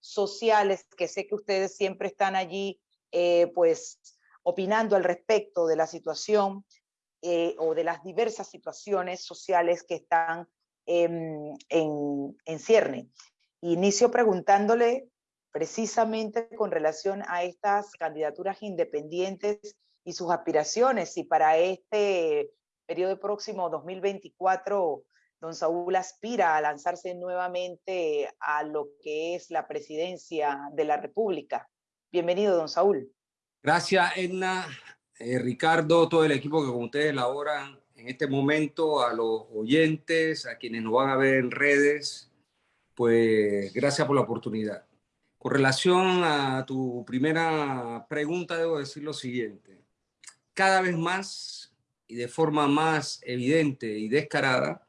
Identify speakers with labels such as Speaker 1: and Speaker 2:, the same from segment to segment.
Speaker 1: sociales, que sé que ustedes siempre están allí, eh, pues, opinando al respecto de la situación eh, o de las diversas situaciones sociales que están en, en cierne. Inicio preguntándole precisamente con relación a estas candidaturas independientes y sus aspiraciones, y para este periodo próximo 2024 don Saúl aspira a lanzarse nuevamente a lo que es la presidencia de la República. Bienvenido, don Saúl.
Speaker 2: Gracias, Edna, eh, Ricardo, todo el equipo que con ustedes laboran en este momento, a los oyentes, a quienes nos van a ver en redes, pues gracias por la oportunidad. Con relación a tu primera pregunta, debo decir lo siguiente. Cada vez más y de forma más evidente y descarada,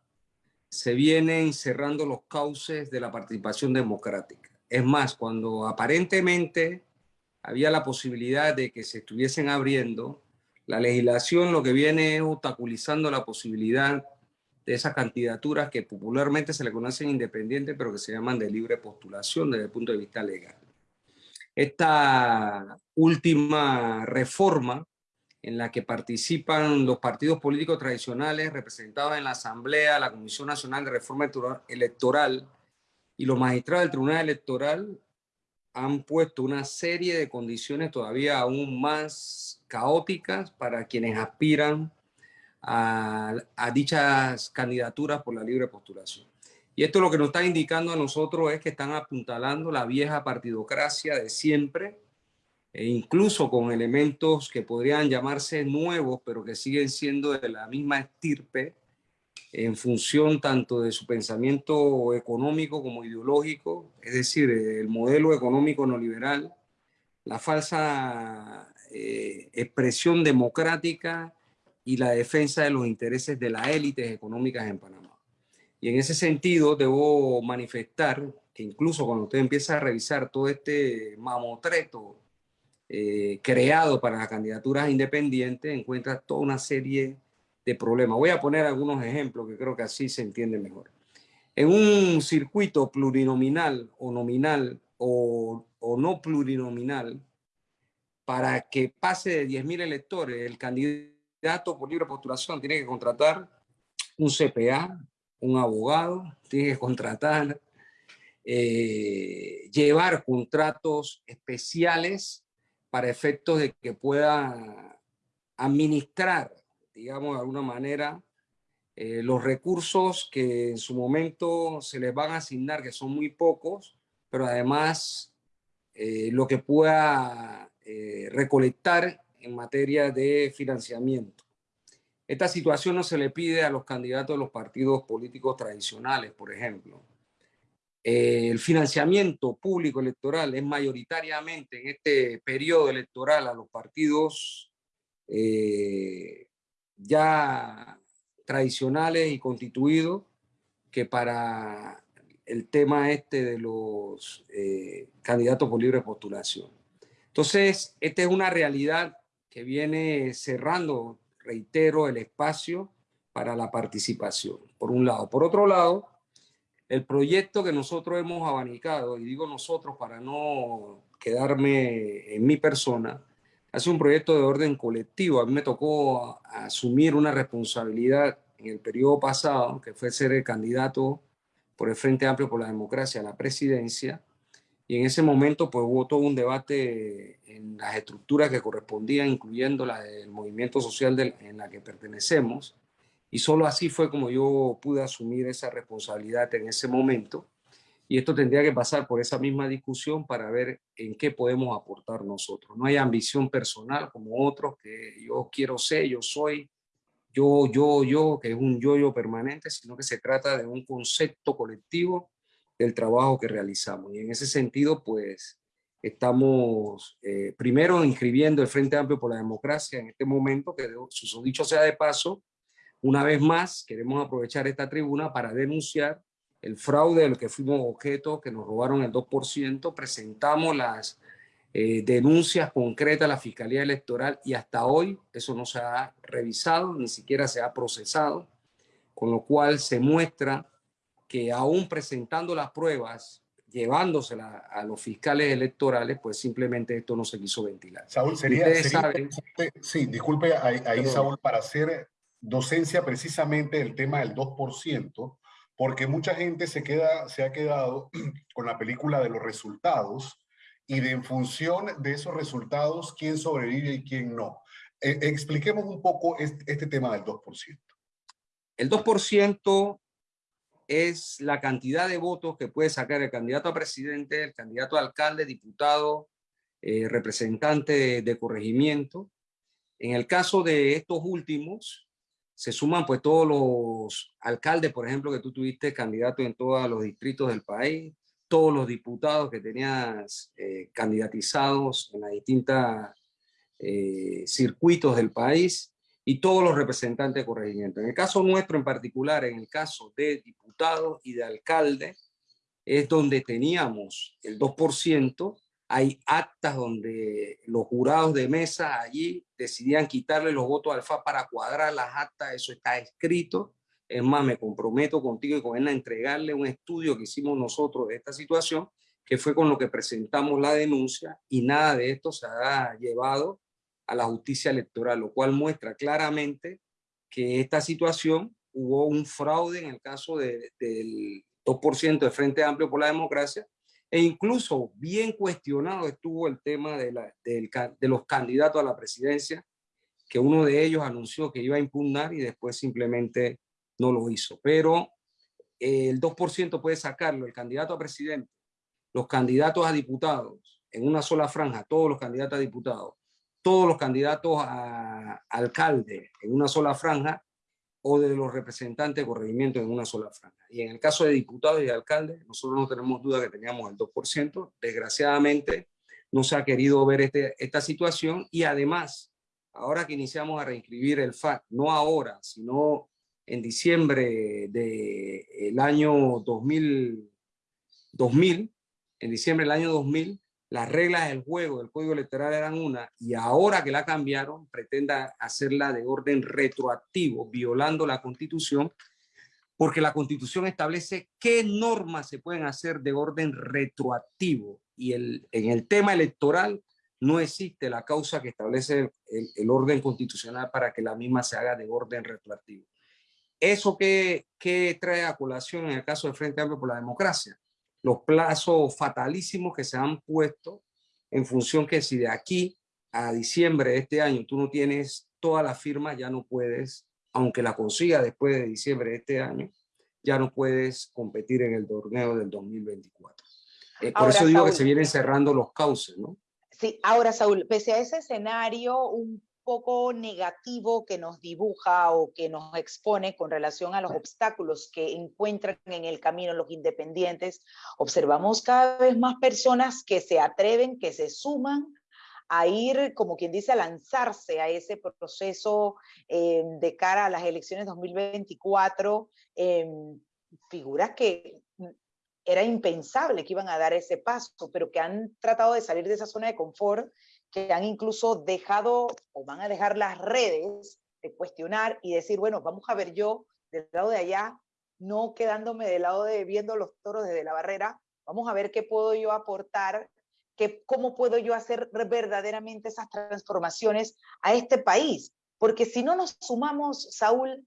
Speaker 2: se vienen cerrando los cauces de la participación democrática. Es más, cuando aparentemente había la posibilidad de que se estuviesen abriendo, la legislación lo que viene es obstaculizando la posibilidad de esas candidaturas que popularmente se le conocen independientes, pero que se llaman de libre postulación desde el punto de vista legal. Esta última reforma en la que participan los partidos políticos tradicionales representados en la Asamblea, la Comisión Nacional de Reforma Electoral y los magistrados del Tribunal Electoral han puesto una serie de condiciones todavía aún más caóticas para quienes aspiran a, dichas candidaturas por la libre postulación. Y esto lo que nos está indicando a nosotros es que están apuntalando la vieja partidocracia de siempre, e incluso con elementos que podrían llamarse nuevos, pero que siguen siendo de la misma estirpe, en función tanto de su pensamiento económico como ideológico, es decir, el modelo económico neoliberal, la falsa eh, expresión democrática y la defensa de los intereses de las élites económicas en Panamá. Y en ese sentido debo manifestar que incluso cuando usted empieza a revisar todo este mamotreto eh, creado para las candidaturas independientes encuentra toda una serie de problemas. Voy a poner algunos ejemplos que creo que así se entiende mejor. En un circuito plurinominal o nominal o, o no plurinominal, para que pase de 10.000 electores, el candidato por libre postulación tiene que contratar un CPA, un abogado, tiene que contratar, eh, llevar contratos especiales para efectos de que pueda administrar, digamos de alguna manera, eh, los recursos que en su momento se les van a asignar, que son muy pocos, pero además eh, lo que pueda eh, recolectar en materia de financiamiento. Esta situación no se le pide a los candidatos de los partidos políticos tradicionales, por ejemplo. Eh, el financiamiento público electoral es mayoritariamente en este periodo electoral a los partidos eh, ya tradicionales y constituidos que para el tema este de los eh, candidatos por libre postulación. Entonces, esta es una realidad que viene cerrando, reitero, el espacio para la participación, por un lado. Por otro lado, el proyecto que nosotros hemos abanicado, y digo nosotros para no quedarme en mi persona, hace un proyecto de orden colectivo. A mí me tocó asumir una responsabilidad en el periodo pasado, que fue ser el candidato por el Frente Amplio por la Democracia a la presidencia, y en ese momento pues hubo todo un debate en las estructuras que correspondían, incluyendo la del movimiento social en la que pertenecemos, y solo así fue como yo pude asumir esa responsabilidad en ese momento. Y esto tendría que pasar por esa misma discusión para ver en qué podemos aportar nosotros. No hay ambición personal como otros, que yo quiero ser, yo soy, yo, yo, yo, que es un yo-yo permanente, sino que se trata de un concepto colectivo del trabajo que realizamos. Y en ese sentido, pues, estamos eh, primero inscribiendo el Frente Amplio por la Democracia en este momento, que su dicho sea de paso, una vez más, queremos aprovechar esta tribuna para denunciar el fraude del que fuimos objeto, que nos robaron el 2%, presentamos las eh, denuncias concretas a la Fiscalía Electoral y hasta hoy eso no se ha revisado, ni siquiera se ha procesado, con lo cual se muestra que aún presentando las pruebas, llevándosela a los fiscales electorales, pues simplemente esto no se quiso ventilar.
Speaker 3: Saúl, sería, sí, disculpe ahí, Saúl, para hacer docencia precisamente el tema del 2%, porque mucha gente se, queda, se ha quedado con la película de los resultados y de en función de esos resultados, quién sobrevive y quién no. Eh, expliquemos un poco este, este tema del 2%.
Speaker 2: El 2% es la cantidad de votos que puede sacar el candidato a presidente, el candidato a alcalde, diputado, eh, representante de, corregimiento. En el caso de estos últimos, se suman pues todos los alcaldes, por ejemplo, que tú tuviste candidato en todos los distritos del país, todos los diputados que tenías eh, candidatizados en los distintos eh, circuitos del país, y todos los representantes de corregimiento. En el caso nuestro en particular, en el caso de diputados y de alcaldes, es donde teníamos el 2%, hay actas donde los jurados de mesa allí decidían quitarle los votos al FA para cuadrar las actas, eso está escrito. Es más, me comprometo contigo y con él a entregarle un estudio que hicimos nosotros de esta situación, que fue con lo que presentamos la denuncia y nada de esto se ha llevado a la justicia electoral, lo cual muestra claramente que esta situación hubo un fraude en el caso de, del 2% de Frente Amplio por la Democracia e incluso bien cuestionado estuvo el tema de, los candidatos a la presidencia, que uno de ellos anunció que iba a impugnar y después simplemente no lo hizo. Pero el 2% puede sacarlo el candidato a presidente, los candidatos a diputados, en una sola franja, todos los candidatos a diputados, todos los candidatos a alcalde en una sola franja o de los representantes de corregimiento en una sola franja. Y en el caso de diputados y alcaldes, nosotros no tenemos duda que teníamos el 2%. Desgraciadamente, no se ha querido ver este, esta situación y además, ahora que iniciamos a reinscribir el FAC, no ahora, sino en diciembre del año 2000, 2000, en diciembre del año 2000, las reglas del juego del código electoral eran una y ahora que la cambiaron pretenda hacerla de orden retroactivo, violando la constitución, porque la constitución establece qué normas se pueden hacer de orden retroactivo y el, en el tema electoral no existe la causa que establece el, orden constitucional para que la misma se haga de orden retroactivo. ¿Eso qué, qué trae a colación en el caso del Frente Amplio por la Democracia? Los plazos fatalísimos que se han puesto en función que si de aquí a diciembre de este año tú no tienes toda la firma, ya no puedes, aunque la consiga después de diciembre de este año, ya no puedes competir en el torneo del 2024. Eh, por eso digo que se vienen cerrando los cauces, ¿no?
Speaker 1: Sí, ahora Saúl, pese a ese escenario, un poco negativo que nos dibuja o que nos expone con relación a los obstáculos que encuentran en el camino los independientes, observamos cada vez más personas que se atreven, que se suman a ir, como quien dice, a lanzarse a ese proceso eh, de cara a las elecciones 2024, eh, figuras que era impensable que iban a dar ese paso, pero que han tratado de salir de esa zona de confort que han incluso dejado o van a dejar las redes de cuestionar y decir, bueno, vamos a ver yo del lado de allá, no quedándome del lado de viendo los toros desde la barrera, vamos a ver qué puedo yo aportar, qué, cómo puedo yo hacer verdaderamente esas transformaciones a este país. Porque si no nos sumamos, Saúl,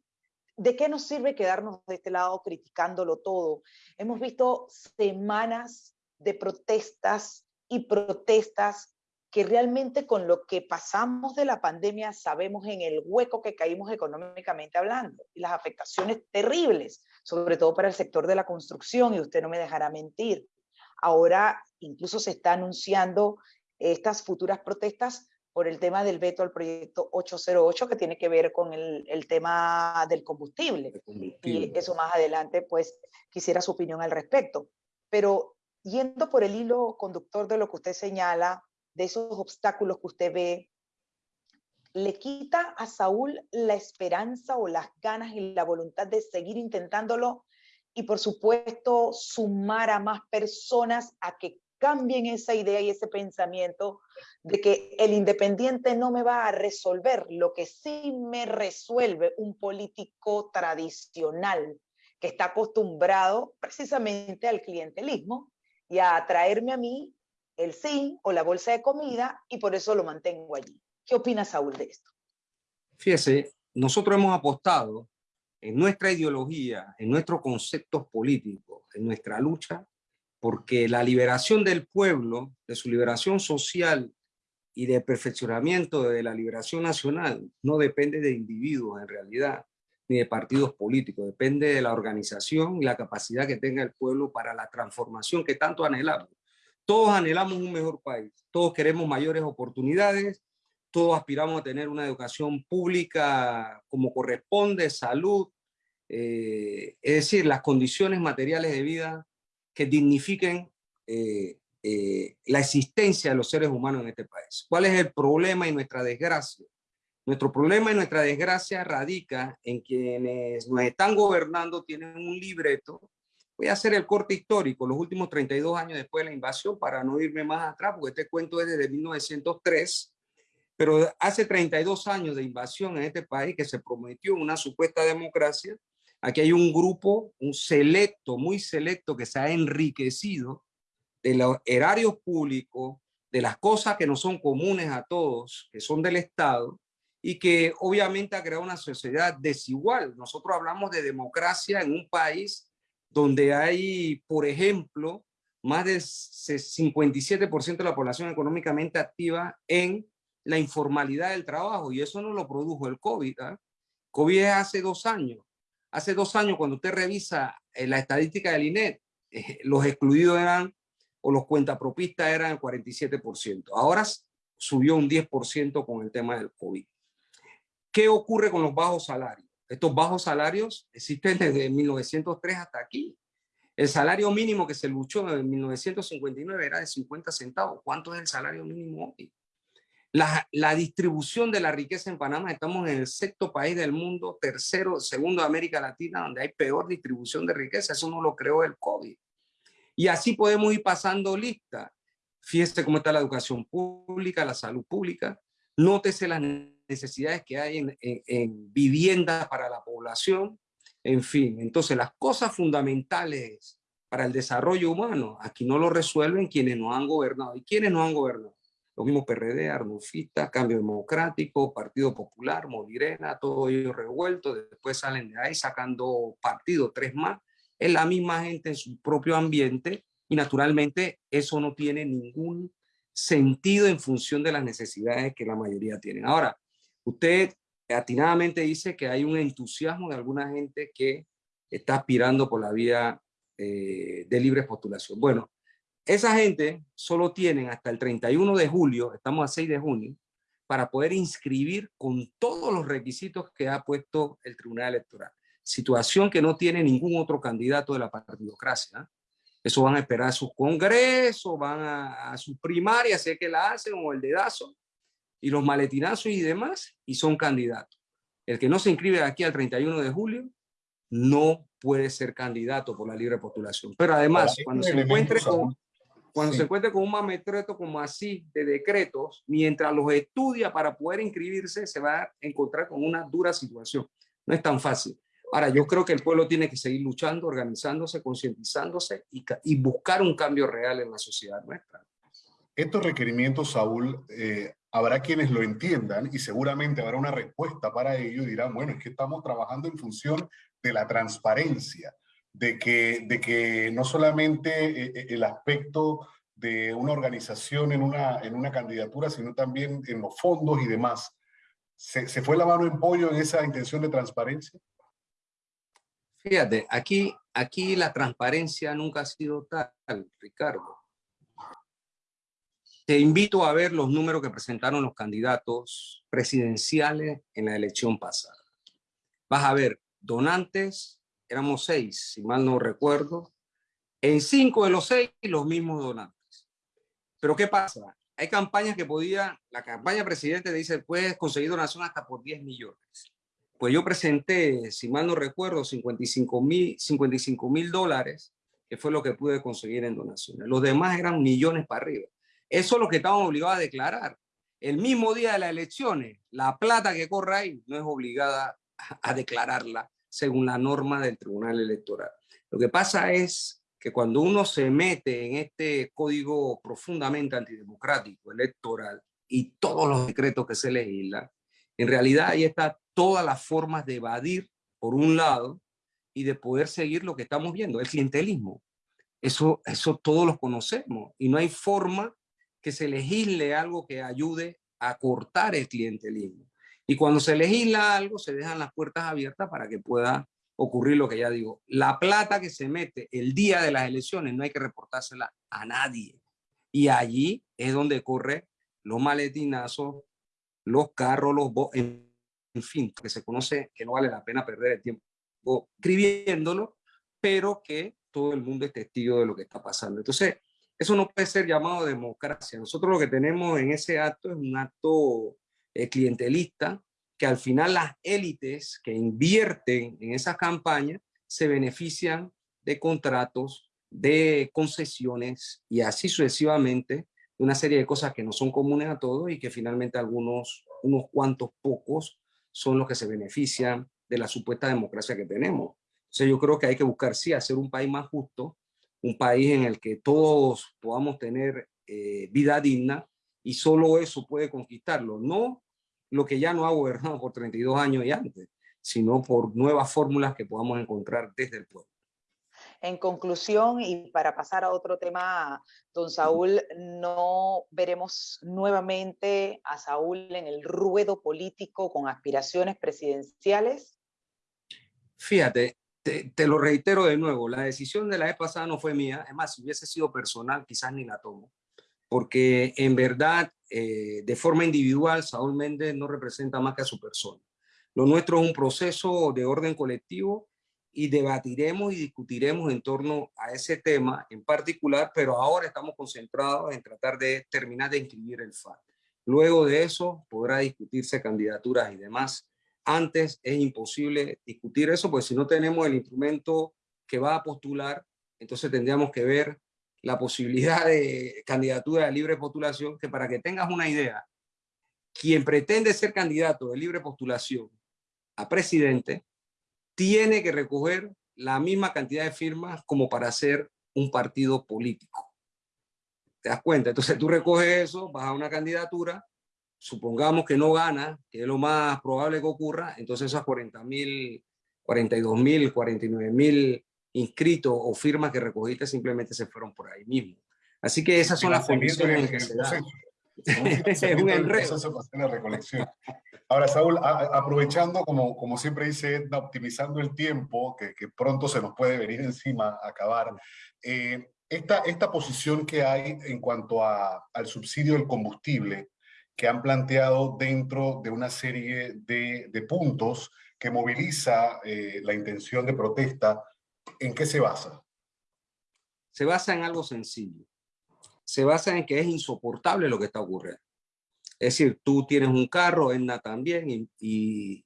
Speaker 1: ¿de qué nos sirve quedarnos de este lado criticándolo todo? Hemos visto semanas de protestas y protestas que realmente con lo que pasamos de la pandemia sabemos en el hueco que caímos económicamente hablando y las afectaciones terribles, sobre todo para el sector de la construcción, y usted no me dejará mentir. Ahora incluso se está anunciando estas futuras protestas por el tema del veto al proyecto 808 que tiene que ver con el, el tema del combustible. combustible. Y eso más adelante, pues quisiera su opinión al respecto. Pero yendo por el hilo conductor de lo que usted señala, de esos obstáculos que usted ve, le quita a Saúl la esperanza o las ganas y la voluntad de seguir intentándolo y por supuesto sumar a más personas a que cambien esa idea y ese pensamiento de que el independiente no me va a resolver lo que sí me resuelve un político tradicional que está acostumbrado precisamente al clientelismo y a traerme a mí el zinc o la bolsa de comida y por eso lo mantengo allí. ¿Qué opina Saúl de esto?
Speaker 2: Fíjese, nosotros hemos apostado en nuestra ideología, en nuestros conceptos políticos, en nuestra lucha, porque la liberación del pueblo, de su liberación social y de perfeccionamiento de la liberación nacional, no depende de individuos en realidad, ni de partidos políticos, depende de la organización y la capacidad que tenga el pueblo para la transformación que tanto anhelamos. Todos anhelamos un mejor país, todos queremos mayores oportunidades, todos aspiramos a tener una educación pública como corresponde, salud, eh, es decir, las condiciones materiales de vida que dignifiquen eh, eh, la existencia de los seres humanos en este país. ¿Cuál es el problema y nuestra desgracia? Nuestro problema y nuestra desgracia radica en quienes nos están gobernando tienen un libreto. Voy a hacer el corte histórico, los últimos 32 años después de la invasión, para no irme más atrás, porque este cuento es desde 1903, pero hace 32 años de invasión en este país que se prometió una supuesta democracia, aquí hay un grupo, un selecto, muy selecto, que se ha enriquecido de los erarios públicos, de las cosas que no son comunes a todos, que son del Estado, y que obviamente ha creado una sociedad desigual. Nosotros hablamos de democracia en un país donde hay, por ejemplo, más del 57% de la población económicamente activa en la informalidad del trabajo y eso no lo produjo el COVID. ¿eh? COVID es hace dos años. Hace dos años cuando usted revisa eh, la estadística del INET, eh, los excluidos eran o los cuentapropistas eran el 47%. Ahora subió un 10% con el tema del COVID. ¿Qué ocurre con los bajos salarios? Estos bajos salarios existen desde 1903 hasta aquí. El salario mínimo que se luchó en 1959 era de 50 centavos. ¿Cuánto es el salario mínimo hoy? La, la, distribución de la riqueza en Panamá, estamos en el sexto país del mundo, tercero, segundo de América Latina, donde hay peor distribución de riqueza. Eso no lo creó el COVID. Y así podemos ir pasando lista. Fíjese cómo está la educación pública, la salud pública. Nótese las necesidades que hay en, en, en para la población. En fin, entonces las cosas fundamentales para el desarrollo humano, aquí no lo resuelven quienes nos han gobernado. ¿Y quienes nos han gobernado? Los mismos PRD, Arnulfista, Cambio Democrático, Partido Popular, Modirena, todo ellos revueltos, después salen de ahí sacando partido, tres más, es la misma gente en su propio ambiente y naturalmente eso no tiene ningún sentido en función de las necesidades que la mayoría tienen. Ahora, usted atinadamente dice que hay un entusiasmo de alguna gente que está aspirando por la vía eh, de libre postulación. Bueno, esa gente solo tienen hasta el 31 de julio, estamos a 6 de junio, para poder inscribir con todos los requisitos que ha puesto el Tribunal Electoral. Situación que no tiene ningún otro candidato de la partidocracia. Eso van a esperar a sus congresos, van a, a sus primarias, sé que la hacen, o el dedazo, y los maletinazos y demás, y son candidatos. El que no se inscribe aquí al 31 de julio no puede ser candidato por la libre postulación. Pero además, cuando se encuentre con, cuando se encuentre con un mametreto como así de decretos, mientras los estudia para poder inscribirse, se va a encontrar con una dura situación. No es tan fácil. Ahora, yo creo que el pueblo tiene que seguir luchando, organizándose, concientizándose y, y, buscar un cambio real en la sociedad nuestra.
Speaker 3: Estos requerimientos, Saúl, eh, habrá quienes lo entiendan y seguramente habrá una respuesta para ello y dirán, bueno, es que estamos trabajando en función de la transparencia de que, de que no solamente eh, eh, el aspecto de una organización en una, en una candidatura, sino también en los fondos y demás. ¿Se, ¿Se, fue la mano en pollo en esa intención de transparencia?
Speaker 2: Fíjate, aquí, aquí la transparencia nunca ha sido tal, Ricardo. Te invito a ver los números que presentaron los candidatos presidenciales en la elección pasada. Vas a ver donantes éramos seis, si mal no recuerdo. En cinco de los seis, los mismos donantes. Pero ¿qué pasa? Hay campañas que podía, la campaña presidente dice, puedes conseguir donación hasta por 10 millones. Pues yo presenté, si mal no recuerdo, 55 mil 55 dólares, que fue lo que pude conseguir en donaciones. Los demás eran millones para arriba. Eso es lo que estaban obligados a declarar. El mismo día de las elecciones, la plata que corre ahí no es obligada a declararla según la norma del Tribunal Electoral. Lo que pasa es que cuando uno se mete en este código profundamente antidemocrático electoral y todos los decretos que se legislan, en realidad ahí está todas las formas de evadir, por un lado, y de poder seguir lo que estamos viendo, el clientelismo. Eso, eso todos lo conocemos y no hay forma que se legisle algo que ayude a cortar el clientelismo. Y cuando se legisla algo, se dejan las puertas abiertas para que pueda ocurrir lo que ya digo. La plata que se mete el día de las elecciones no hay que reportársela a nadie. Y allí es donde corre los maletinazos, los carros, los en, en fin, que se conoce que no vale la pena perder el tiempo escribiéndolo, pero que todo el mundo es testigo de lo que está pasando. Entonces, eso no puede ser llamado democracia. Nosotros lo que tenemos en ese acto es un acto eh, clientelista, que al final las élites que invierten en esas campañas se benefician de contratos, de concesiones y así sucesivamente, una serie de cosas que no son comunes a todos y que finalmente algunos, unos cuantos pocos son los que se benefician de la supuesta democracia que tenemos. Entonces yo creo que hay que buscar, sí, hacer un país más justo, un país en el que todos podamos tener eh, vida digna y solo eso puede conquistarlo. No lo que ya no ha gobernado por 32 años y antes, sino por nuevas fórmulas que podamos encontrar desde el pueblo.
Speaker 1: En conclusión, y para pasar a otro tema, don Saúl, ¿no veremos nuevamente a Saúl en el ruedo político con aspiraciones presidenciales?
Speaker 2: Fíjate, te, lo reitero de nuevo, la decisión de la vez pasada no fue mía, es más, si hubiese sido personal, quizás ni la tomo, porque en verdad, eh, de forma individual, Saúl Méndez no representa más que a su persona. Lo nuestro es un proceso de orden colectivo y debatiremos y discutiremos en torno a ese tema en particular, pero ahora estamos concentrados en tratar de terminar de inscribir el FAT. Luego de eso podrá discutirse candidaturas y demás. Antes es imposible discutir eso, pues si no tenemos el instrumento que va a postular, entonces tendríamos que ver la posibilidad de candidatura de libre postulación, que para que tengas una idea, quien pretende ser candidato de libre postulación a presidente tiene que recoger la misma cantidad de firmas como para ser un partido político. ¿Te das cuenta? Entonces tú recoges eso, vas a una candidatura, supongamos que no gana, que es lo más probable que ocurra, entonces esas 40 mil, 42 mil, 49 mil inscritos o firmas que recogiste simplemente se fueron por ahí mismo. Así que esas son las condiciones en que se da.
Speaker 3: es un enredo. La recolección. Ahora, Saúl, aprovechando, como, como siempre dice Edna, optimizando el tiempo, que, que pronto se nos puede venir encima a acabar, eh, esta, esta posición que hay en cuanto a, al subsidio del combustible, que han planteado dentro de una serie de, puntos que moviliza eh, la intención de protesta, ¿en qué se basa?
Speaker 2: Se basa en algo sencillo. Se basa en que es insoportable lo que está ocurriendo. Es decir, tú tienes un carro, Edna también, y,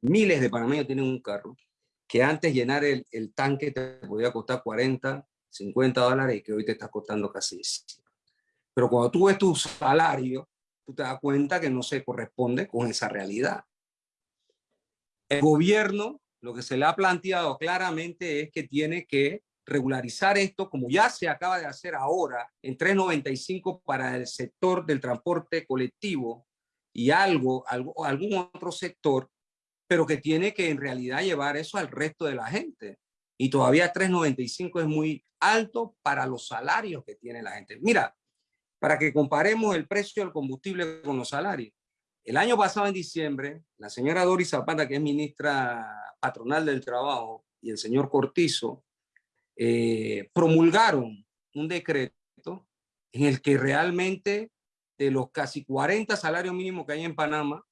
Speaker 2: miles de panameños tienen un carro, que antes llenar el, tanque te podía costar 40, 50 dólares y que hoy te está costando casi 100. Pero cuando tú ves tu salario, tú te das cuenta que no se corresponde con esa realidad. El gobierno, lo que se le ha planteado claramente es que tiene que regularizar esto, como ya se acaba de hacer ahora, en 3.95 para el sector del transporte colectivo y algo, algo, algún otro sector, pero que tiene que en realidad llevar eso al resto de la gente. Y todavía 3.95 es muy alto para los salarios que tiene la gente. Mira, para que comparemos el precio del combustible con los salarios. El año pasado, en diciembre, la señora Doris Zapata, que es ministra patronal del trabajo, y el señor Cortizo, eh, promulgaron un decreto en el que realmente de los casi 40 salarios mínimos que hay en Panamá,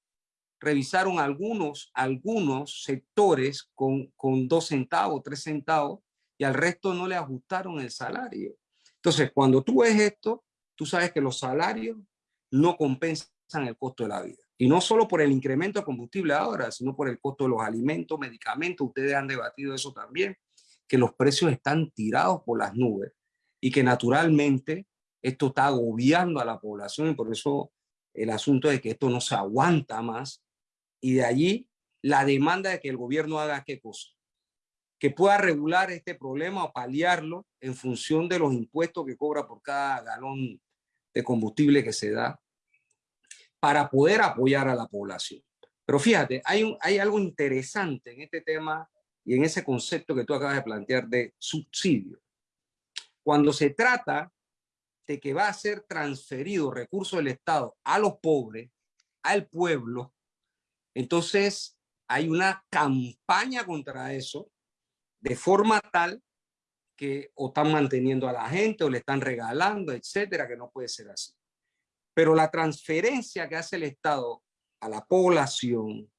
Speaker 2: revisaron algunos, algunos sectores con, con dos centavos, tres centavos, y al resto no le ajustaron el salario. Entonces, cuando tú ves esto, tú sabes que los salarios no compensan el costo de la vida. Y no solo por el incremento de combustible ahora, sino por el costo de los alimentos, medicamentos. Ustedes han debatido eso también que los precios están tirados por las nubes y que naturalmente esto está agobiando a la población y por eso el asunto de que esto no se aguanta más y de allí la demanda de que el gobierno haga qué cosa, que pueda regular este problema o paliarlo en función de los impuestos que cobra por cada galón de combustible que se da para poder apoyar a la población. Pero fíjate, hay, algo interesante en este tema y en ese concepto que tú acabas de plantear de subsidio. Cuando se trata de que va a ser transferido recursos del Estado a los pobres, al pueblo, entonces hay una campaña contra eso de forma tal que o están manteniendo a la gente o le están regalando, etcétera, que no puede ser así. Pero la transferencia que hace el Estado a la población,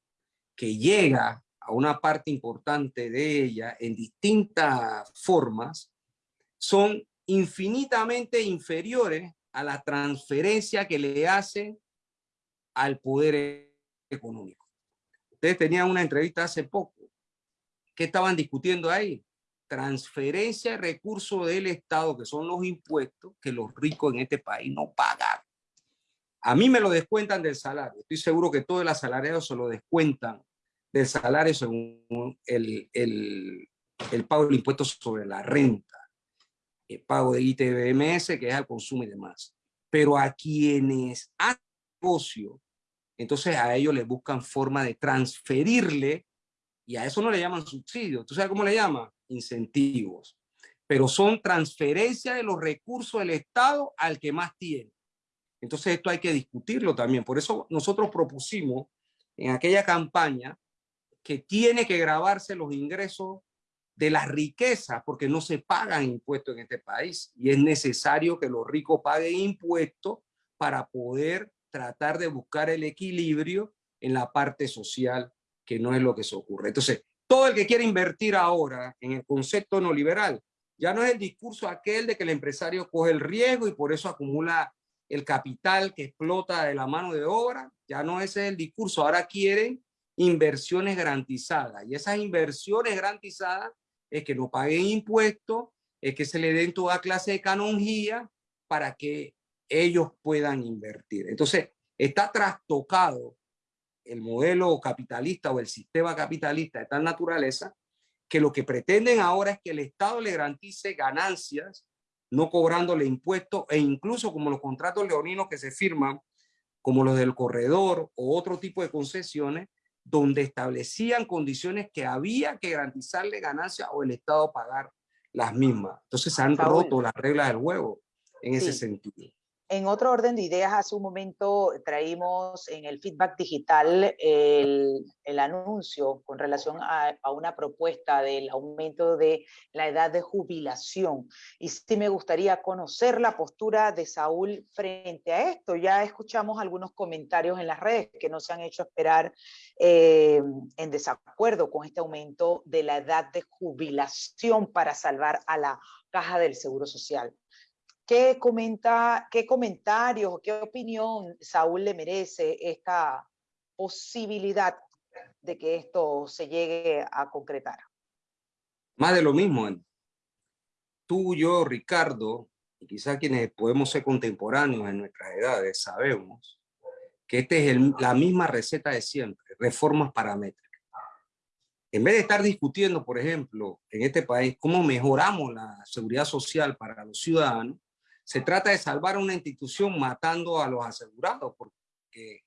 Speaker 2: que llega a una parte importante de ella en distintas formas, son infinitamente inferiores a la transferencia que le hacen al poder económico. Ustedes tenían una entrevista hace poco. ¿Qué estaban discutiendo ahí? Transferencia de recursos del Estado, que son los impuestos que los ricos en este país no pagan. A mí me lo descuentan del salario. Estoy seguro que todos los asalariados se lo descuentan del salario según el, el, el pago del impuesto sobre la renta, el pago de ITBMS, que es al consumo y demás. Pero a quienes hacen negocio, entonces a ellos les buscan forma de transferirle, y a eso no le llaman subsidio. ¿Tú sabes cómo le llaman? Incentivos. Pero son transferencia de los recursos del Estado al que más tiene. Entonces esto hay que discutirlo también. Por eso nosotros propusimos en aquella campaña que tiene que grabarse los ingresos de las riquezas, porque no se pagan impuestos en este país y es necesario que los ricos paguen impuestos para poder tratar de buscar el equilibrio en la parte social, que no es lo que se ocurre. Entonces, todo el que quiere invertir ahora en el concepto no liberal, ya no es el discurso aquel de que el empresario coge el riesgo y por eso acumula el capital que explota de la mano de obra, ya no ese es el discurso, ahora quieren inversiones garantizadas. Y esas inversiones garantizadas es que no paguen impuestos, es que se le den toda clase de canonjía para que ellos puedan invertir. Entonces, está trastocado el modelo capitalista o el sistema capitalista de tal naturaleza que lo que pretenden ahora es que el Estado le garantice ganancias, no cobrándole impuestos e incluso como los contratos leoninos que se firman, como los del corredor o otro tipo de concesiones, donde establecían condiciones que había que garantizarle ganancias o el Estado pagar las mismas. Entonces se han roto las reglas del juego en ese sentido.
Speaker 1: En otro orden de ideas, hace un momento traímos en el feedback digital el, anuncio con relación a, a, una propuesta del aumento de la edad de jubilación. Y sí me gustaría conocer la postura de Saúl frente a esto. Ya escuchamos algunos comentarios en las redes que no se han hecho esperar eh, en desacuerdo con este aumento de la edad de jubilación para salvar a la caja del Seguro Social. ¿Qué, comenta, ¿Qué comentarios, qué opinión Saúl le merece esta posibilidad de que esto se llegue a concretar?
Speaker 2: Más de lo mismo. Tú, yo, Ricardo, y quizás quienes podemos ser contemporáneos en nuestras edades, sabemos que esta es la misma receta de siempre, reformas paramétricas. En vez de estar discutiendo, por ejemplo, en este país, cómo mejoramos la seguridad social para los ciudadanos, se trata de salvar una institución matando a los asegurados, porque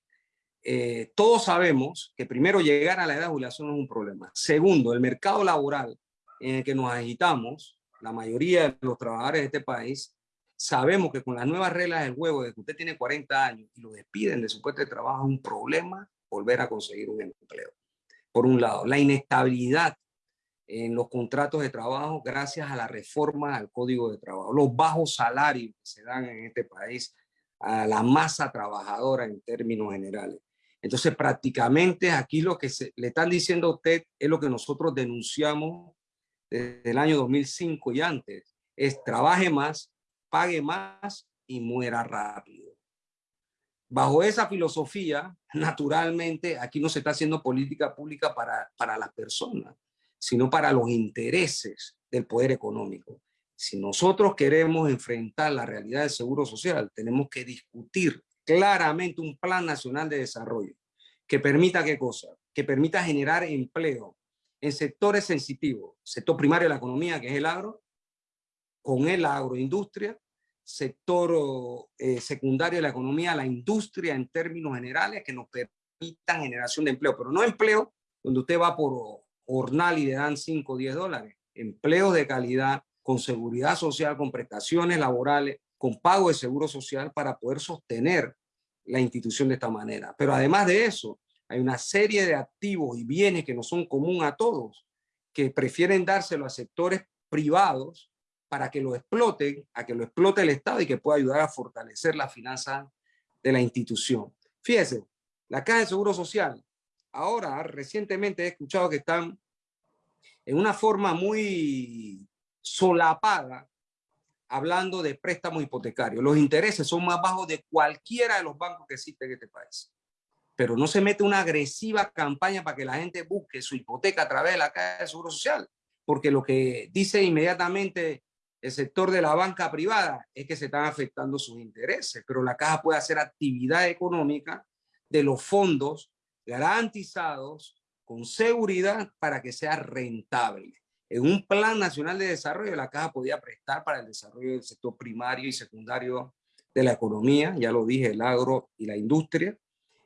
Speaker 2: eh, todos sabemos que primero llegar a la edad de jubilación es un problema. Segundo, el mercado laboral en el que nos agitamos, la mayoría de los trabajadores de este país, sabemos que con las nuevas reglas del juego, de que usted tiene 40 años y lo despiden de su puesto de trabajo, es un problema volver a conseguir un empleo. Por un lado, la inestabilidad en los contratos de trabajo gracias a la reforma al Código de Trabajo, los bajos salarios que se dan en este país a la masa trabajadora en términos generales. Entonces, prácticamente aquí lo que se, le están diciendo a usted es lo que nosotros denunciamos desde el año 2005 y antes, es trabaje más, pague más y muera rápido. Bajo esa filosofía, naturalmente, aquí no se está haciendo política pública para, para las personas, sino para los intereses del poder económico. Si nosotros queremos enfrentar la realidad del seguro social, tenemos que discutir claramente un plan nacional de desarrollo que permita qué cosa? Que permita generar empleo en sectores sensitivos, sector primario de la economía, que es el agro, con el agroindustria, sector eh, secundario de la economía, la industria en términos generales que nos permitan generación de empleo, pero no empleo donde usted va por jornal y le dan 5 o 10 dólares, empleo de calidad, con seguridad social, con prestaciones laborales, con pago de seguro social para poder sostener la institución de esta manera. Pero además de eso, hay una serie de activos y bienes que no son común a todos, que prefieren dárselo a sectores privados para que lo exploten, a que lo explote el Estado y que pueda ayudar a fortalecer la finanza de la institución. Fíjese, la Caja de Seguro Social, ahora recientemente he escuchado que están en una forma muy solapada hablando de préstamos hipotecarios. Los intereses son más bajos de cualquiera de los bancos que existen en este país. Pero no se mete una agresiva campaña para que la gente busque su hipoteca a través de la Caja de Seguro Social, porque lo que dice inmediatamente el sector de la banca privada es que se están afectando sus intereses, pero la caja puede hacer actividad económica de los fondos garantizados con seguridad para que sea rentable. En un plan nacional de desarrollo, la caja podía prestar para el desarrollo del sector primario y secundario de la economía, ya lo dije, el agro y la industria,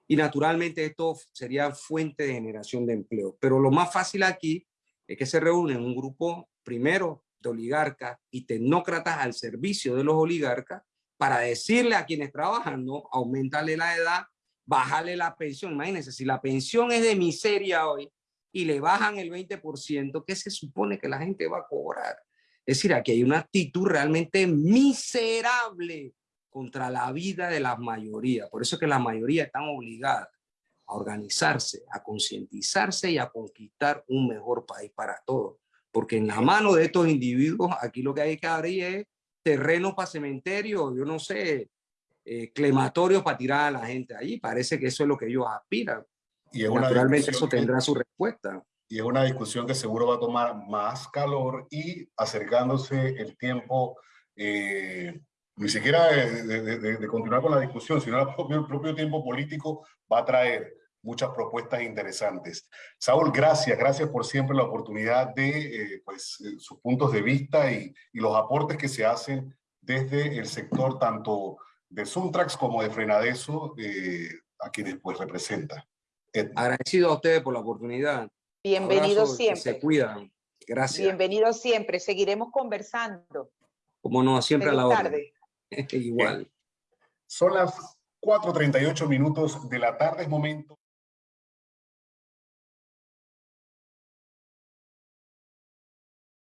Speaker 2: y naturalmente esto sería fuente de generación de empleo. Pero lo más fácil aquí es que se reúnen un grupo, primero, de oligarcas y tecnócratas al servicio de los oligarcas para decirle a quienes trabajan, no, aumentarle la edad, bajarle la pensión. Imagínense, si la pensión es de miseria hoy y le bajan el 20%, ¿qué se supone que la gente va a cobrar? Es decir, aquí hay una actitud realmente miserable contra la vida de la mayoría. Por eso es que la mayoría están obligadas a organizarse, a concientizarse y a conquistar un mejor país para todos. Porque en la mano de estos individuos, aquí lo que hay que abrir es terreno para cementerio, yo no sé, eh, clematorios para tirar a la gente allí. Parece que eso es lo que ellos aspiran. Y Naturalmente eso tendrá su respuesta.
Speaker 3: Y es una discusión que seguro va a tomar más calor y acercándose el tiempo, eh, ni siquiera de, continuar con la discusión, sino el propio, el propio tiempo político va a traer muchas propuestas interesantes. Saúl, gracias, gracias por siempre la oportunidad de eh, pues, eh, sus puntos de vista y, y, los aportes que se hacen desde el sector tanto de Suntrax como de Frenadeso, eh, a quienes pues representa.
Speaker 2: Agradecido a ustedes por la oportunidad.
Speaker 1: Bienvenidos siempre.
Speaker 2: Se cuidan. Gracias.
Speaker 1: Bienvenidos siempre. Seguiremos conversando.
Speaker 2: Como no, siempre a la hora. Igual.
Speaker 3: Son las 4.38 minutos de la tarde, es momento.